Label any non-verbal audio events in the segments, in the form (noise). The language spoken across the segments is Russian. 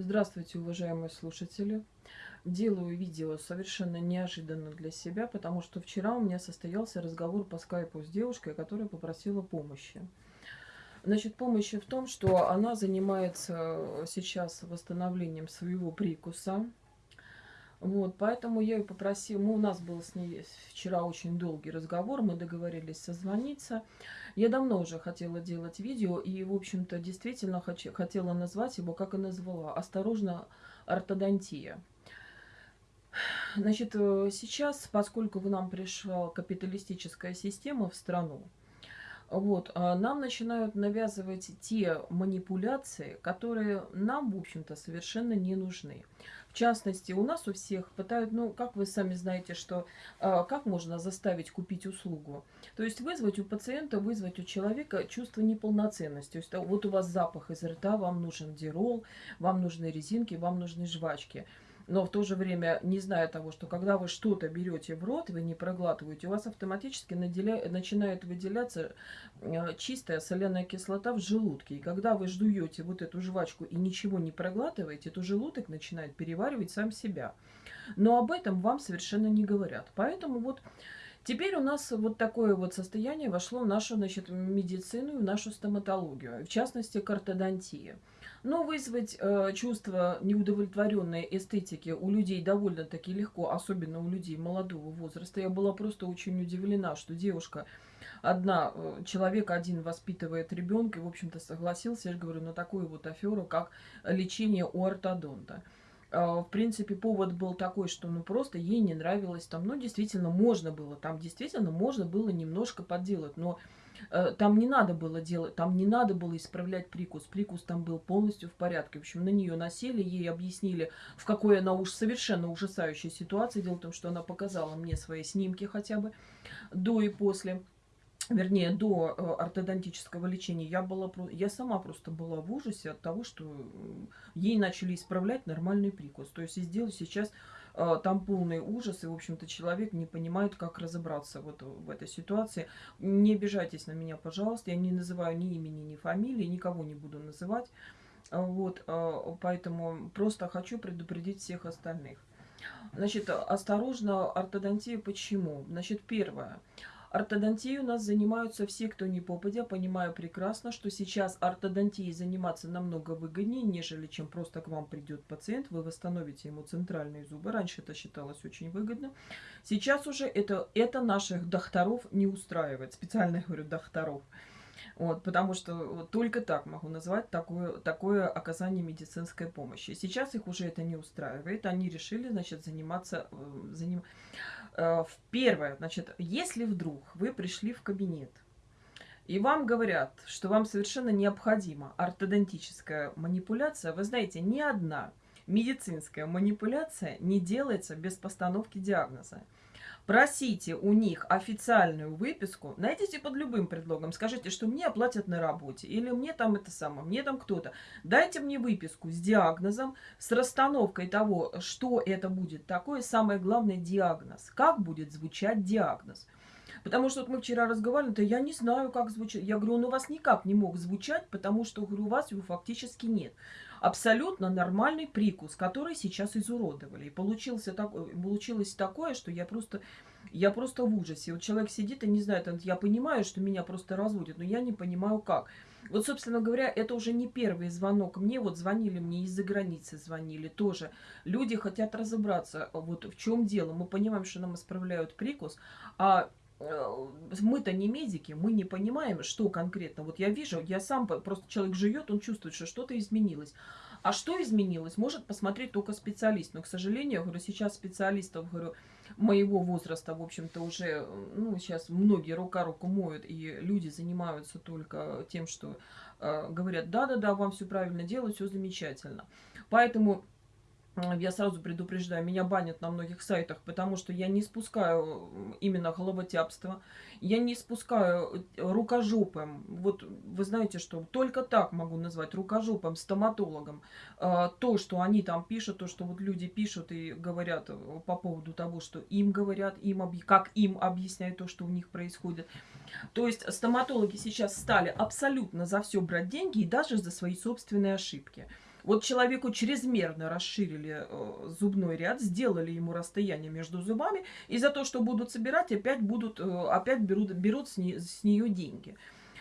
Здравствуйте, уважаемые слушатели. Делаю видео совершенно неожиданно для себя, потому что вчера у меня состоялся разговор по скайпу с девушкой, которая попросила помощи. Значит, помощи в том, что она занимается сейчас восстановлением своего прикуса. Вот, поэтому я ее попросила, ну, у нас был с ней вчера очень долгий разговор, мы договорились созвониться. Я давно уже хотела делать видео и, в общем-то, действительно хочу, хотела назвать его, как и назвала, «Осторожно, ортодонтия». Значит, э, сейчас, поскольку к нам пришла капиталистическая система в страну, вот, а нам начинают навязывать те манипуляции, которые нам, в общем-то, совершенно не нужны. В частности, у нас у всех пытают, ну, как вы сами знаете, что э, как можно заставить купить услугу? То есть вызвать у пациента, вызвать у человека чувство неполноценности. То есть вот у вас запах из рта, вам нужен дирол, вам нужны резинки, вам нужны жвачки но в то же время, не зная того, что когда вы что-то берете в рот, вы не проглатываете, у вас автоматически наделя... начинает выделяться э, чистая соляная кислота в желудке. И когда вы жуете вот эту жвачку и ничего не проглатываете, то желудок начинает переваривать сам себя. Но об этом вам совершенно не говорят. Поэтому вот Теперь у нас вот такое вот состояние вошло в нашу значит, медицину, в нашу стоматологию, в частности, к ортодонтии. Но вызвать э, чувство неудовлетворенной эстетики у людей довольно-таки легко, особенно у людей молодого возраста. Я была просто очень удивлена, что девушка одна, э, человек один воспитывает ребенка, и, в общем-то, согласился, я же говорю, на такую вот аферу, как лечение у ортодонта. Э, в принципе, повод был такой, что ну просто ей не нравилось там, ну действительно можно было, там действительно можно было немножко подделать, но там не надо было делать, там не надо было исправлять прикус. Прикус там был полностью в порядке. В общем, на нее насели, ей объяснили, в какой она уж совершенно ужасающей ситуации. Дело в том, что она показала мне свои снимки хотя бы до и после вернее, до э, ортодонтического лечения, я, была, я сама просто была в ужасе от того, что ей начали исправлять нормальный прикус. То есть сделать сейчас а, там полный ужас, и, в общем-то, человек не понимает, как разобраться вот в этой ситуации. Не обижайтесь на меня, пожалуйста, я не называю ни имени, ни фамилии, никого не буду называть. А, вот, а, поэтому просто хочу предупредить всех остальных. Значит, осторожно, ортодонтия почему? Значит, первое. Ортодонтией у нас занимаются все, кто не попадя. Понимаю прекрасно, что сейчас ортодонтией заниматься намного выгоднее, нежели чем просто к вам придет пациент, вы восстановите ему центральные зубы. Раньше это считалось очень выгодно. Сейчас уже это, это наших докторов не устраивает. Специально говорю докторов. Вот, потому что вот, только так могу назвать такое, такое оказание медицинской помощи. Сейчас их уже это не устраивает. Они решили, значит, заниматься... Э, заним... Э, первое, значит, если вдруг вы пришли в кабинет, и вам говорят, что вам совершенно необходима ортодонтическая манипуляция, вы знаете, ни одна медицинская манипуляция не делается без постановки диагноза. Просите у них официальную выписку, найдите под любым предлогом, скажите, что мне оплатят на работе, или мне там это самое, мне там кто-то. Дайте мне выписку с диагнозом, с расстановкой того, что это будет такое, самое главное диагноз, как будет звучать диагноз. Потому что вот мы вчера разговаривали, то я не знаю, как звучит. Я говорю, он у вас никак не мог звучать, потому что, говорю, у вас его фактически нет абсолютно нормальный прикус, который сейчас изуродовали. И получился так, получилось такое, что я просто, я просто в ужасе. Вот человек сидит и не знает, я понимаю, что меня просто разводят, но я не понимаю как. Вот, собственно говоря, это уже не первый звонок мне. Вот звонили мне из-за границы, звонили тоже. Люди хотят разобраться, вот в чем дело. Мы понимаем, что нам исправляют прикус, а Э, мы-то не медики, мы не понимаем, что конкретно. Вот я вижу, я сам, просто человек живет, он чувствует, что что-то изменилось. А что изменилось, может посмотреть только специалист. Но, к сожалению, говорю, сейчас специалистов, говорю, моего возраста, в общем-то, уже, ну, сейчас многие рука руку моют, и люди занимаются только тем, что э, говорят, да-да-да, вам все правильно делать, все замечательно. Поэтому я сразу предупреждаю, меня банят на многих сайтах, потому что я не спускаю именно головотяпство, я не спускаю э, рукожопым. Вот вы знаете, что только так могу назвать рукожопым, стоматологом. А, то, что они там пишут, то, что вот люди пишут и говорят э, по поводу того, что им говорят, им объ... как им объясняют то, что у них происходит. То есть стоматологи сейчас стали абсолютно за все брать деньги и даже за свои собственные ошибки. Вот человеку чрезмерно расширили э, зубной ряд, сделали ему расстояние между зубами, и за то, что будут собирать, опять будут, э, опять берут, берут с, не, с нее деньги.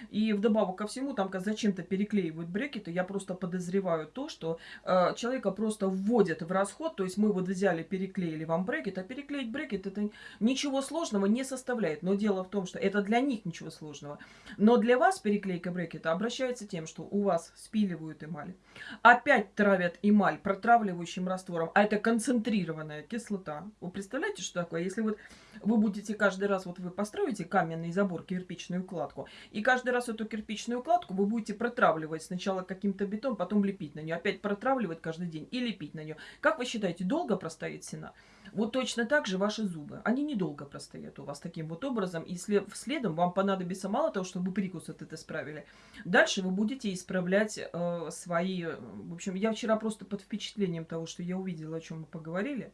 И вдобавок ко всему, там зачем-то переклеивают брекеты. Я просто подозреваю то, что э, человека просто вводят в расход. То есть мы вот взяли, переклеили вам брекет, а переклеить брекет это ничего сложного не составляет. Но дело в том, что это для них ничего сложного. Но для вас переклейка брекета обращается тем, что у вас спиливают эмаль. Опять травят эмаль протравливающим раствором. А это концентрированная кислота. Вы представляете, что такое? Если вот вы будете каждый раз, вот вы построите каменный забор, кирпичную кладку, и каждый раз эту кирпичную кладку вы будете протравливать сначала каким-то бетон, потом лепить на нее, опять протравливать каждый день и лепить на нее. Как вы считаете, долго простоит стена? Вот точно так же ваши зубы. Они недолго простоят у вас таким вот образом. И след, следом вам понадобится мало того, чтобы прикус вот это исправили. Дальше вы будете исправлять э, свои... В общем, я вчера просто под впечатлением того, что я увидела, о чем мы поговорили.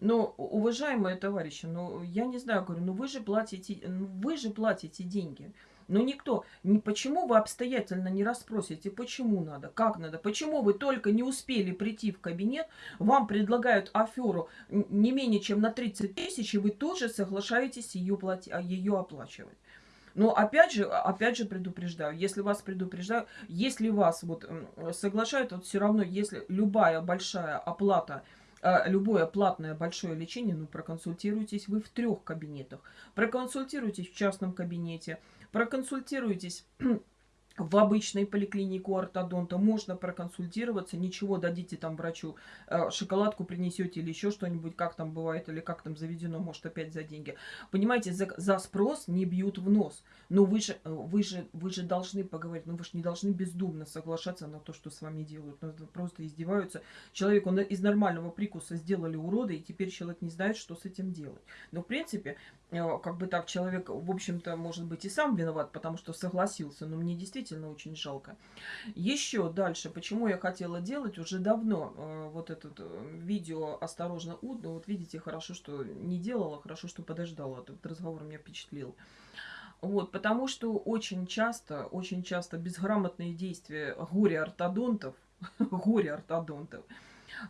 Но, уважаемые товарищи, ну, я не знаю, говорю, ну вы же платите, ну, вы же платите деньги. Но никто, не, почему вы обстоятельно не расспросите, почему надо, как надо, почему вы только не успели прийти в кабинет, вам предлагают аферу не менее чем на 30 тысяч, и вы тут же соглашаетесь ее, плати, а, ее оплачивать. Но опять же, опять же предупреждаю, если вас предупреждаю, если вас вот соглашают, вот все равно, если любая большая оплата а, любое платное большое лечение, ну, проконсультируйтесь вы в трех кабинетах. Проконсультируйтесь в частном кабинете, проконсультируйтесь (clears throat) в обычной поликлинику ортодонта можно проконсультироваться, ничего, дадите там врачу, э, шоколадку принесете или еще что-нибудь, как там бывает, или как там заведено, может опять за деньги. Понимаете, за, за спрос не бьют в нос. Но вы же, э, вы, же, вы же должны поговорить, ну вы же не должны бездумно соглашаться на то, что с вами делают. Ну, просто издеваются. Человек, он из нормального прикуса сделали уроды, и теперь человек не знает, что с этим делать. Но в принципе, э, как бы так, человек, в общем-то, может быть и сам виноват, потому что согласился, но мне действительно действительно очень жалко. Еще дальше, почему я хотела делать уже давно э, вот это э, видео «Осторожно, Уд», ну вот видите, хорошо, что не делала, хорошо, что подождала, этот разговор меня впечатлил. Вот, потому что очень часто, очень часто безграмотные действия горе-ортодонтов, (laughs) горе-ортодонтов,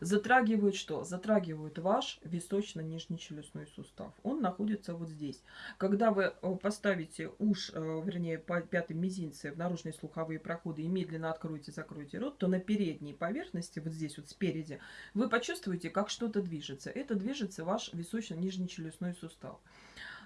Затрагивают что? Затрагивают ваш височно-нижнечелюстной сустав. Он находится вот здесь. Когда вы э, поставите уж, э, вернее, по пятым мизинце в наружные слуховые проходы и медленно откроете, закроете рот, то на передней поверхности, вот здесь вот спереди, вы почувствуете, как что-то движется. Это движется ваш височно-нижнечелюстной сустав.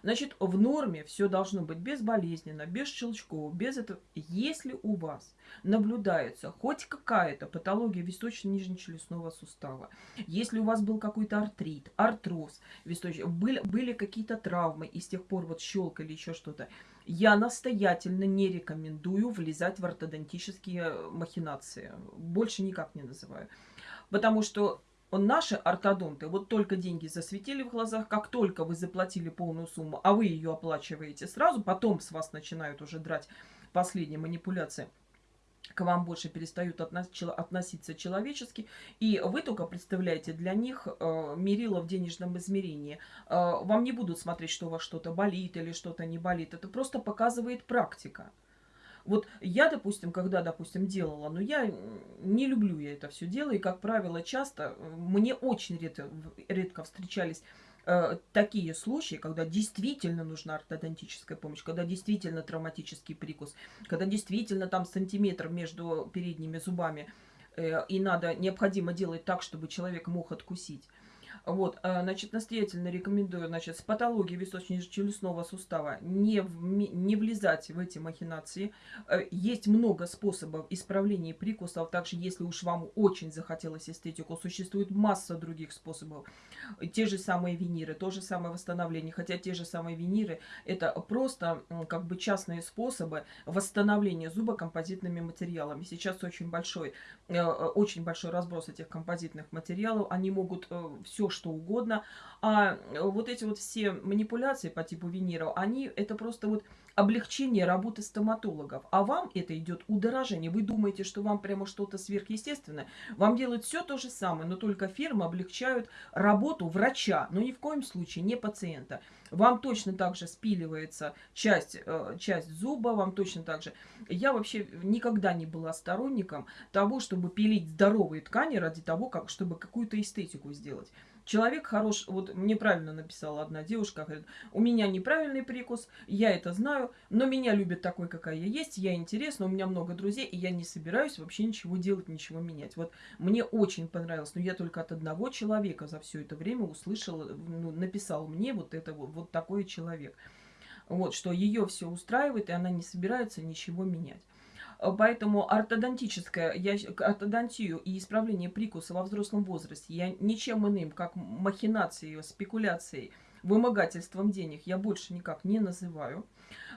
Значит, в норме все должно быть безболезненно, без щелчков, без этого. Если у вас наблюдается хоть какая-то патология височно-нижнечелюстного сустава, если у вас был какой-то артрит, артроз, висточ... были, были какие-то травмы и с тех пор вот щелкали еще что-то, я настоятельно не рекомендую влезать в ортодонтические махинации. Больше никак не называю. Потому что наши ортодонты вот только деньги засветили в глазах, как только вы заплатили полную сумму, а вы ее оплачиваете сразу, потом с вас начинают уже драть последние манипуляции, к вам больше перестают относиться человечески, и вы только представляете для них э, мерило в денежном измерении. Э, вам не будут смотреть, что у вас что-то болит или что-то не болит. Это просто показывает практика. Вот я, допустим, когда, допустим, делала, но я не люблю я это все дело, и, как правило, часто, э, мне очень редко, редко встречались э, такие случаи, когда действительно нужна ортодонтическая помощь, когда действительно травматический прикус, когда действительно там сантиметр между передними зубами, э, и надо, необходимо делать так, чтобы человек мог откусить. Вот, э, значит, настоятельно рекомендую, значит, с патологией височно-челюстного сустава не, в, не влезать в эти махинации. Э, есть много способов исправления прикусов, также, если уж вам очень захотелось эстетику, существует масса других способов. Те же самые виниры, то же самое восстановление, хотя те же самые виниры, это просто как бы частные способы восстановления зуба композитными материалами. Сейчас очень большой, э, очень большой разброс этих композитных материалов, они могут все что угодно. А вот эти вот все манипуляции по типу Венера, они это просто вот облегчение работы стоматологов. А вам это идет удорожение. Вы думаете, что вам прямо что-то сверхъестественное. Вам делают все то же самое, но только фирмы облегчают работу врача, но ни в коем случае не пациента. Вам точно так же спиливается часть, э, часть зуба, вам точно так же. Я вообще никогда не была сторонником того, чтобы пилить здоровые ткани ради того, как, чтобы какую-то эстетику сделать. Человек хорош, вот мне правильно написала одна девушка, говорит, у меня неправильный прикус, я это знаю, но меня любят такой, какая я есть, я интересна, у меня много друзей, и я не собираюсь вообще ничего делать, ничего менять. Вот мне очень понравилось, но я только от одного человека за все это время услышала, ну, написал мне вот это вот, вот такой человек. Вот, что ее все устраивает, и она не собирается ничего менять. Поэтому ортодонтическая, я, ортодонтию и исправление прикуса во взрослом возрасте я ничем иным, как махинацией, спекуляцией, вымогательством денег я больше никак не называю.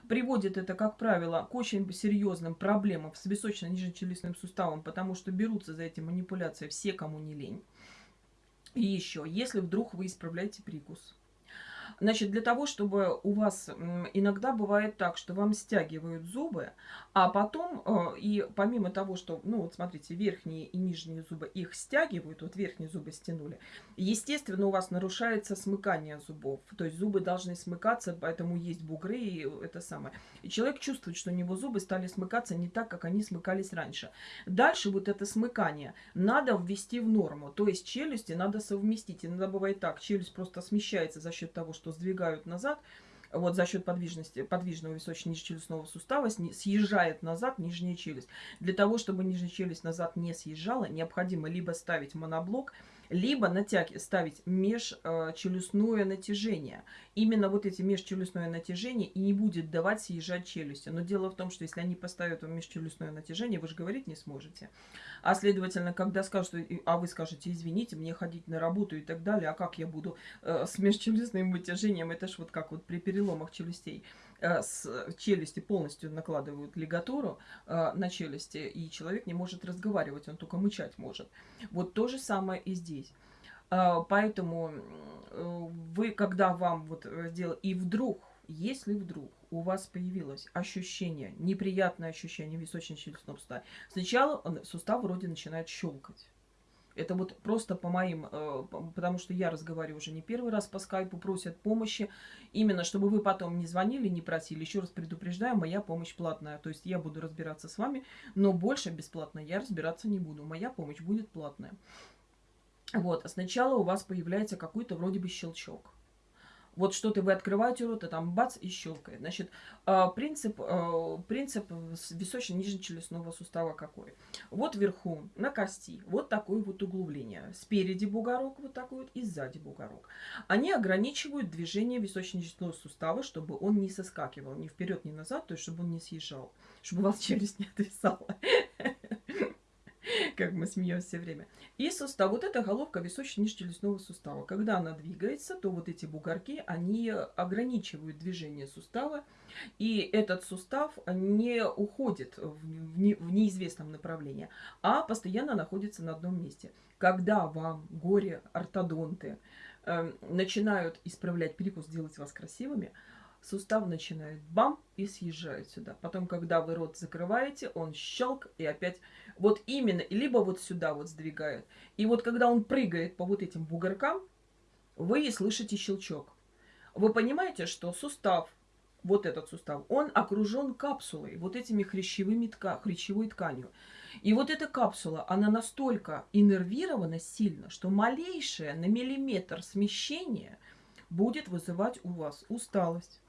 Приводит это, как правило, к очень серьезным проблемам с височно-нижнечелюстным суставом, потому что берутся за эти манипуляции все, кому не лень. И еще, если вдруг вы исправляете прикус, Значит, для того, чтобы у вас иногда бывает так, что вам стягивают зубы, а потом, э, и помимо того, что, ну вот смотрите, верхние и нижние зубы их стягивают, вот верхние зубы стянули, естественно, у вас нарушается смыкание зубов. То есть зубы должны смыкаться, поэтому есть бугры и это самое. И человек чувствует, что у него зубы стали смыкаться не так, как они смыкались раньше. Дальше вот это смыкание надо ввести в норму. То есть челюсти надо совместить. Иногда бывает так, челюсть просто смещается за счет того, что сдвигают назад, вот за счет подвижности, подвижного височно-нижнечелюстного сустава съезжает назад нижняя челюсть. Для того, чтобы нижняя челюсть назад не съезжала, необходимо либо ставить моноблок, либо натяг... ставить межчелюстное натяжение. Именно вот эти межчелюстное натяжение и не будет давать съезжать челюсти. Но дело в том, что если они поставят вам межчелюстное натяжение, вы же говорить не сможете. А следовательно, когда скажут, а вы скажете, извините, мне ходить на работу и так далее, а как я буду э, с межчелюстным натяжением, это ж вот как вот при переломах челюстей. Э, с челюсти полностью накладывают лигатуру э, на челюсти, и человек не может разговаривать, он только мычать может. Вот то же самое и здесь. Э, поэтому вы, когда вам вот сделали, и вдруг, если вдруг у вас появилось ощущение, неприятное ощущение височно-челюстного сустава, сначала он, сустав вроде начинает щелкать. Это вот просто по моим, э, потому что я разговариваю уже не первый раз по скайпу, просят помощи. Именно, чтобы вы потом не звонили, не просили. Еще раз предупреждаю, моя помощь платная. То есть я буду разбираться с вами, но больше бесплатно я разбираться не буду. Моя помощь будет платная. Вот, сначала у вас появляется какой-то вроде бы щелчок. Вот что-то вы открываете рот, а там бац и щелкает. Значит, а, принцип, а, принцип височно-нижнечелюстного сустава какой? Вот вверху на кости вот такое вот углубление. Спереди бугорок вот такой вот и сзади бугорок. Они ограничивают движение височно-нижнечелюстного сустава, чтобы он не соскакивал ни вперед, ни назад, то есть чтобы он не съезжал, чтобы у вас челюсть не отвисала. (laughs) как мы смеемся все время. И сустав, вот эта головка височно-нижнечелюстного сустава. Когда она двигается, то вот эти бугорки, они ограничивают движение сустава, и этот сустав не уходит в, не, в неизвестном направлении, а постоянно находится на одном месте. Когда вам горе-ортодонты э, начинают исправлять прикус, делать вас красивыми, сустав начинает бам и съезжает сюда. Потом, когда вы рот закрываете, он щелк и опять вот именно, либо вот сюда вот сдвигает. И вот когда он прыгает по вот этим бугоркам, вы слышите щелчок. Вы понимаете, что сустав, вот этот сустав, он окружен капсулой, вот этими хрящевыми тка, хрящевой тканью. И вот эта капсула, она настолько иннервирована сильно, что малейшее на миллиметр смещение будет вызывать у вас усталость,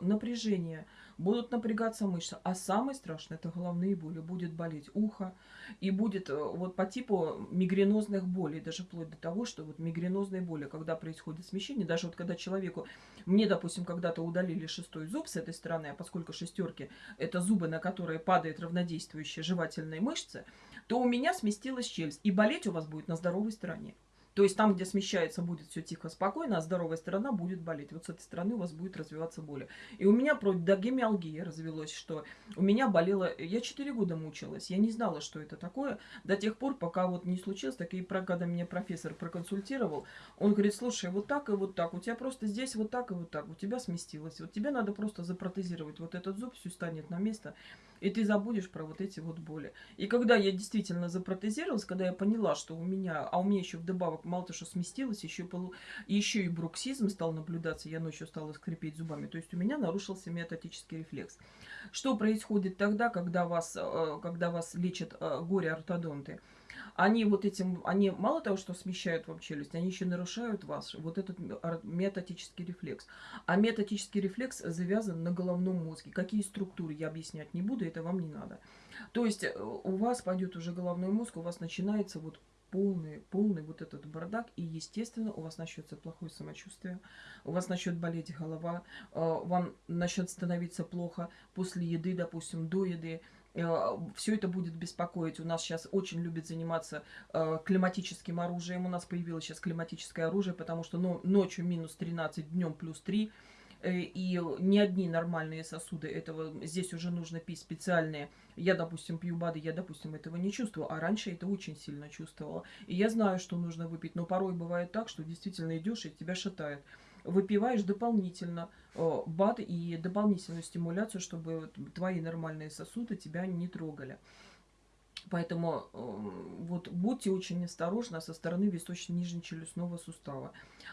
напряжение, будут напрягаться мышцы. А самое страшное это головные боли. Будет болеть ухо и будет э, вот по типу мигренозных болей, даже вплоть до того, что вот мигренозные боли, когда происходит смещение, даже вот когда человеку, мне, допустим, когда-то удалили шестой зуб с этой стороны, а поскольку шестерки это зубы, на которые падает равнодействующая жевательная мышца, то у меня сместилась челюсть. И болеть у вас будет на здоровой стороне. То есть там, где смещается, будет все тихо, спокойно, а здоровая сторона будет болеть. Вот с этой стороны у вас будет развиваться боль. И у меня про догемиалгия развелось, что у меня болело... Я 4 года мучилась. Я не знала, что это такое. До тех пор, пока вот не случилось, так и когда меня профессор проконсультировал, он говорит, слушай, вот так и вот так, у тебя просто здесь вот так и вот так, у тебя сместилось. Вот тебе надо просто запротезировать вот этот зуб, все станет на место, и ты забудешь про вот эти вот боли. И когда я действительно запротезировалась, когда я поняла, что у меня, а у меня еще вдобавок мало то, что сместилось, еще, полу, еще и бруксизм стал наблюдаться, я ночью стала скрипеть зубами, то есть у меня нарушился метатический рефлекс. Что происходит тогда, когда вас, э, когда вас лечат э, горе-ортодонты? Они вот этим, они мало того, что смещают вам челюсть, они еще нарушают вас, вот этот метатический рефлекс. А метатический рефлекс завязан на головном мозге. Какие структуры, я объяснять не буду, это вам не надо. То есть э, у вас пойдет уже головной мозг, у вас начинается вот полный, полный вот этот бардак, и, естественно, у вас начнется плохое самочувствие, у вас начнет болеть голова, э, вам начнет становиться плохо после еды, допустим, до еды, все это будет беспокоить. У нас сейчас очень любят заниматься э, климатическим оружием. У нас появилось сейчас климатическое оружие, потому что ну, ночью минус 13, днем плюс 3. Э, и не одни нормальные сосуды этого, здесь уже нужно пить специальные. Я, допустим, пью БАДы, я, допустим, этого не чувствую, а раньше это очень сильно чувствовала. И я знаю, что нужно выпить, но порой бывает так, что действительно идешь и тебя шатает выпиваешь дополнительно э, БАД и дополнительную стимуляцию, чтобы твои нормальные сосуды тебя не трогали. Поэтому э, вот будьте очень осторожны со стороны височно-нижнечелюстного сустава.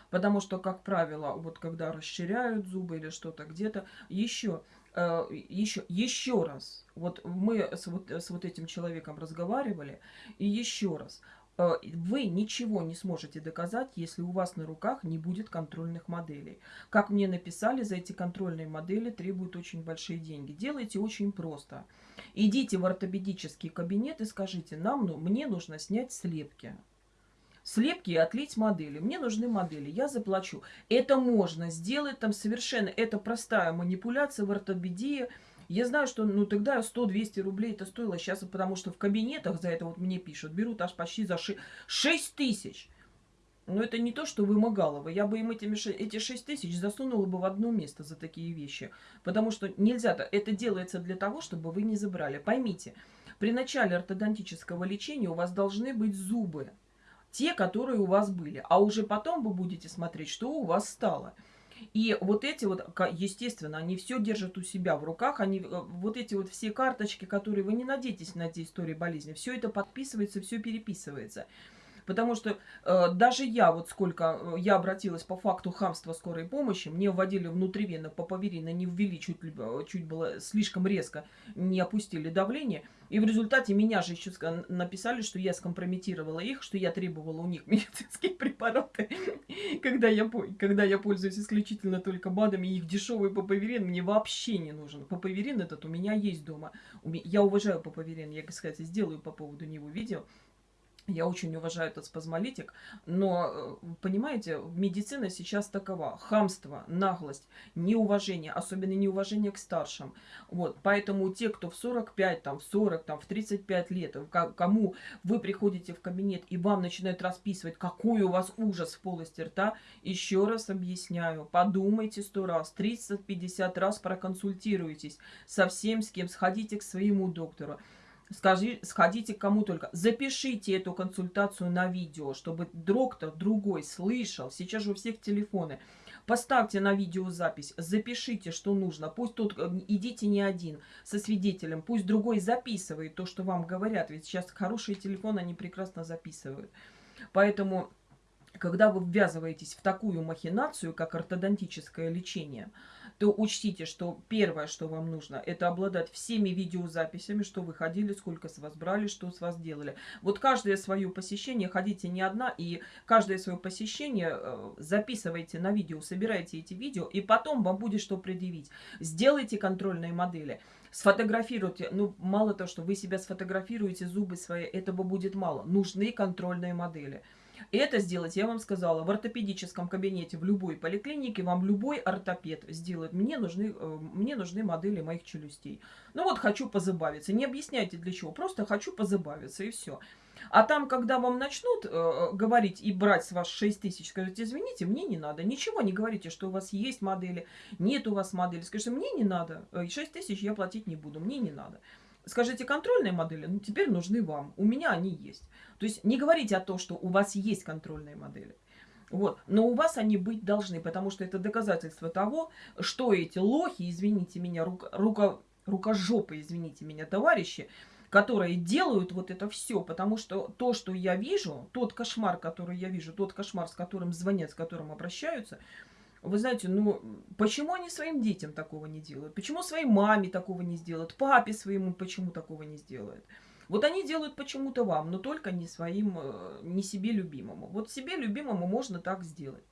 Потому что, как правило, вот когда расширяют зубы или что-то где-то, еще, э, еще, еще раз, вот мы с вот, с вот этим человеком разговаривали, и еще раз, вы ничего не сможете доказать, если у вас на руках не будет контрольных моделей. Как мне написали, за эти контрольные модели требуют очень большие деньги. Делайте очень просто. Идите в ортопедический кабинет и скажите, нам, ну, мне нужно снять слепки. Слепки и отлить модели. Мне нужны модели, я заплачу. Это можно сделать, там совершенно, это простая манипуляция в ортопедии, я знаю, что ну тогда 100-200 рублей это стоило сейчас, потому что в кабинетах за это вот мне пишут, берут аж почти за 6 тысяч. Но это не то, что вымогало Я бы им этими, эти 6 тысяч засунула бы в одно место за такие вещи. Потому что нельзя, это делается для того, чтобы вы не забрали. Поймите, при начале ортодонтического лечения у вас должны быть зубы. Те, которые у вас были. А уже потом вы будете смотреть, что у вас стало. И вот эти вот, естественно, они все держат у себя в руках. Они, э, вот эти вот все карточки, которые вы не надеетесь на эти истории болезни, все это подписывается, все переписывается. Потому что э, даже я, вот сколько э, я обратилась по факту хамства скорой помощи, мне вводили внутривенно папаверин, не ввели чуть, э, чуть было слишком резко, не опустили давление. И в результате меня же еще написали, что я скомпрометировала их, что я требовала у них (laughs) медицинские препараты. (laughs) когда, я, когда я пользуюсь исключительно только БАДами, их дешевый папаверин мне вообще не нужен. Папаверин этот у меня есть дома. Я уважаю папаверин, я, кстати, сделаю по поводу него видео. Я очень уважаю этот спазмолитик, но, э, понимаете, медицина сейчас такова. Хамство, наглость, неуважение, особенно неуважение к старшим. Вот, поэтому те, кто в 45, там, в 40, там, в 35 лет, кому вы приходите в кабинет и вам начинают расписывать, какой у вас ужас в полости рта, еще раз объясняю, подумайте сто раз, 30-50 раз проконсультируйтесь со всем, с кем, сходите к своему доктору. Скажи, сходите к кому только. Запишите эту консультацию на видео, чтобы доктор другой слышал. Сейчас же у всех телефоны. Поставьте на видеозапись, запишите, что нужно. Пусть тут э, идите не один со свидетелем, пусть другой записывает то, что вам говорят. Ведь сейчас хорошие телефоны, они прекрасно записывают. Поэтому, когда вы ввязываетесь в такую махинацию, как ортодонтическое лечение, то учтите, что первое, что вам нужно, это обладать всеми видеозаписями, что вы ходили, сколько с вас брали, что с вас делали. Вот каждое свое посещение, ходите не одна, и каждое свое посещение э, записывайте на видео, собирайте эти видео, и потом вам будет что предъявить. Сделайте контрольные модели сфотографируйте, ну, мало того, что вы себя сфотографируете, зубы свои, этого будет мало. Нужны контрольные модели. Это сделать, я вам сказала, в ортопедическом кабинете, в любой поликлинике, вам любой ортопед сделает. Мне нужны, э, мне нужны модели моих челюстей. Ну вот, хочу позабавиться. Не объясняйте для чего, просто хочу позабавиться, и все. А там, когда вам начнут э, говорить и брать с вас 6 тысяч, скажите, извините, мне не надо. Ничего не говорите, что у вас есть модели, нет у вас модели. Скажите, мне не надо, 6 э, тысяч я платить не буду, мне не надо. Скажите, контрольные модели, ну, теперь нужны вам. У меня они есть. То есть не говорите о том, что у вас есть контрольные модели. Вот. Но у вас они быть должны, потому что это доказательство того, что эти лохи, извините меня, рука, рука, рукожопы, извините меня, товарищи, которые делают вот это все, потому что то, что я вижу, тот кошмар, который я вижу, тот кошмар, с которым звонят, с которым обращаются – вы знаете, ну, почему они своим детям такого не делают? Почему своей маме такого не сделают? Папе своему почему такого не сделают? Вот они делают почему-то вам, но только не своим, э, не себе любимому. Вот себе любимому можно так сделать.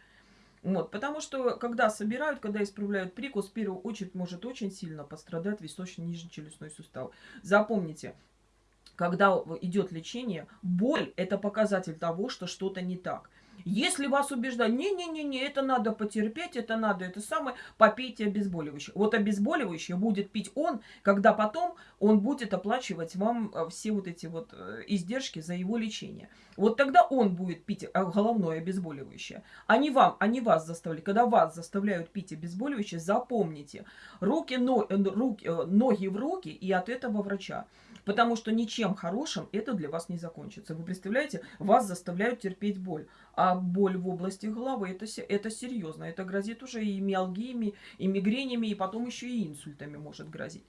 Вот, потому что, когда собирают, когда исправляют прикус, в первую очередь может очень сильно пострадать височно-нижний челюстной сустав. Запомните, когда идет лечение, боль – это показатель того, что что-то не так. Если вас убеждают, не-не-не, это надо потерпеть, это надо, это самое, попейте обезболивающее. Вот обезболивающее будет пить он, когда потом он будет оплачивать вам э, все вот эти вот э, издержки за его лечение. Вот тогда он будет пить э, головное обезболивающее, а не вам, а не вас заставляют. Когда вас заставляют пить обезболивающее, запомните, руки, но, руки, ноги в руки и от этого врача. Потому что ничем хорошим это для вас не закончится. Вы представляете, вас заставляют терпеть боль. А боль в области головы это, это серьезно. Это грозит уже и миалгиями, и мигренями, и потом еще и инсультами может грозить.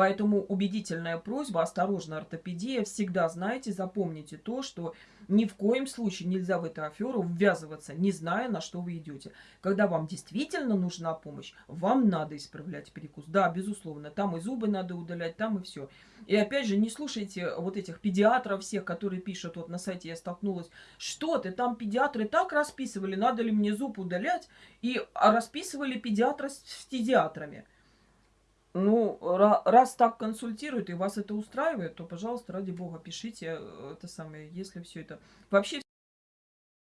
Поэтому убедительная просьба, осторожно, ортопедия, всегда знайте, запомните то, что ни в коем случае нельзя в эту аферу ввязываться, не зная, на что вы идете. Когда вам действительно нужна помощь, вам надо исправлять перекус. Да, безусловно, там и зубы надо удалять, там и все. И опять же, не слушайте вот этих педиатров всех, которые пишут, вот на сайте я столкнулась, что ты, там педиатры так расписывали, надо ли мне зуб удалять, и расписывали педиатры с педиатрами. Ну, раз так консультируют и вас это устраивает, то, пожалуйста, ради бога, пишите э, это самое, если все это... Вообще